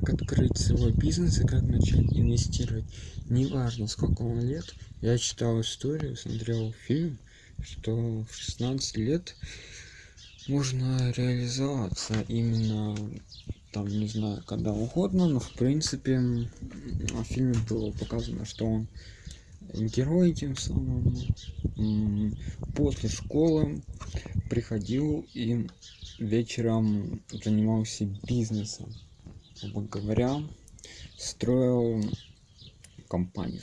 как открыть свой бизнес и как начать инвестировать. Неважно сколько вам лет. Я читал историю смотрел фильм что в 16 лет можно реализоваться именно там не знаю когда угодно но в принципе в фильме было показано что он герой тем самым после школы приходил и вечером занимался бизнесом грубо говоря строил компанию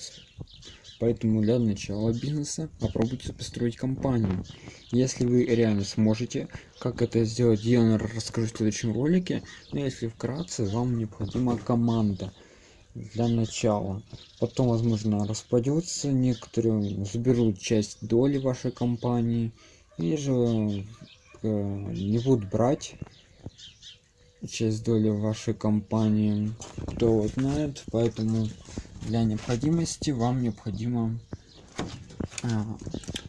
поэтому для начала бизнеса попробуйте построить компанию. Если вы реально сможете как это сделать я расскажу в следующем ролике. Но если вкратце вам необходима команда для начала. Потом возможно распадется некоторые заберут часть доли вашей компании или же э, не будут брать часть доли вашей компании. Кто знает поэтому для необходимости вам необходимо а,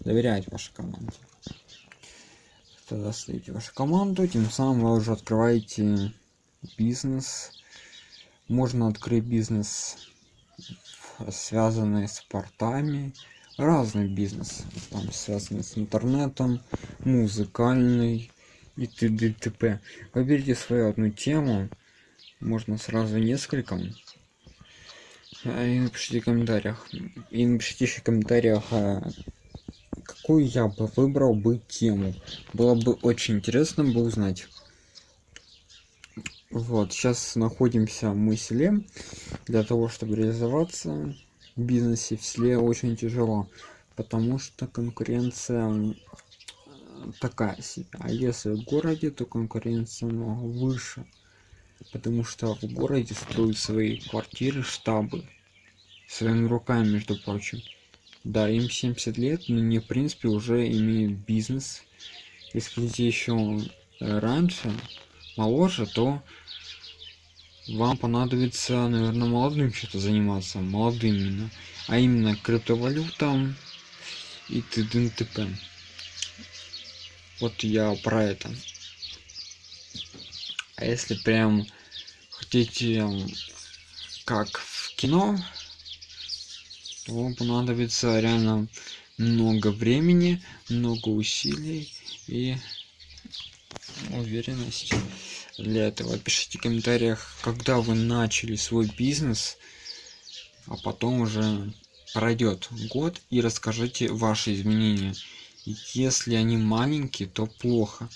доверять вашей команде. Тогда ставите вашу команду тем самым вы уже открываете бизнес. Можно открыть бизнес связанный с портами. Разный бизнес там связанный с интернетом музыкальный и т.д. т.п. выберите свою одну тему. Можно сразу несколько. А, и напишите в комментариях. И напишите еще в комментариях а, какую я бы выбрал бы тему. Было бы очень интересно бы узнать. Вот сейчас находимся мы в селе. Для того чтобы реализоваться в бизнесе в селе очень тяжело потому что конкуренция такая себе. А если в городе то конкуренция много выше потому что в городе строят свои квартиры штабы своими руками между прочим. Да им 70 лет но они в принципе уже имеют бизнес. Если хотите еще раньше моложе то вам понадобится наверное молодым что-то заниматься молодым именно а именно криптовалютам и т.д. т.п вот я про это. А если прям хотите как в кино то вам понадобится реально много времени много усилий и уверенности для этого. Пишите в комментариях когда вы начали свой бизнес а потом уже пройдет год и расскажите ваши изменения если они маленькие то плохо.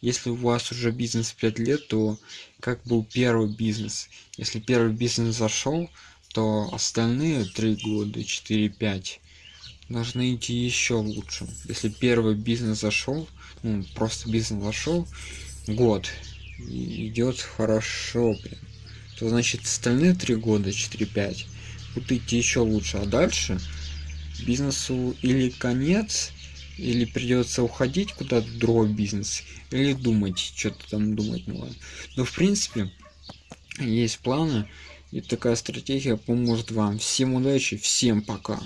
Если у вас уже бизнес 5 лет то как был первый бизнес? Если первый бизнес зашел то остальные три года 4 5 должны идти еще лучше. Если первый бизнес зашел ну, просто бизнес зашел год идет хорошо прям то значит остальные три года 4 5 будут идти еще лучше. А дальше бизнесу или конец или придется уходить куда-то другой бизнес или думать что-то там думать ладно но в принципе есть планы и такая стратегия поможет вам. Всем удачи всем пока